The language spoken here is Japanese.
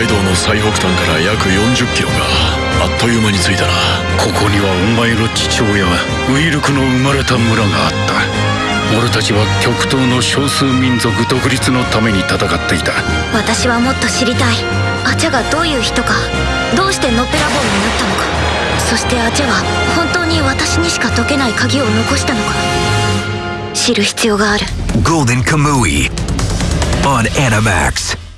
北海道の最北端から約40キロがあっという間に着いたな。ここにはお前の父親ウィルクの生まれた村があった。俺たちは極東の少数民族独立のために戦っていた。私はもっと知りたい。アチャがどういう人かどうしてのっぺらぼうになったのか。そしてアチャは本当に私にしか解けない鍵を残したのか。知る必要がある。Golden Kamui on Animax.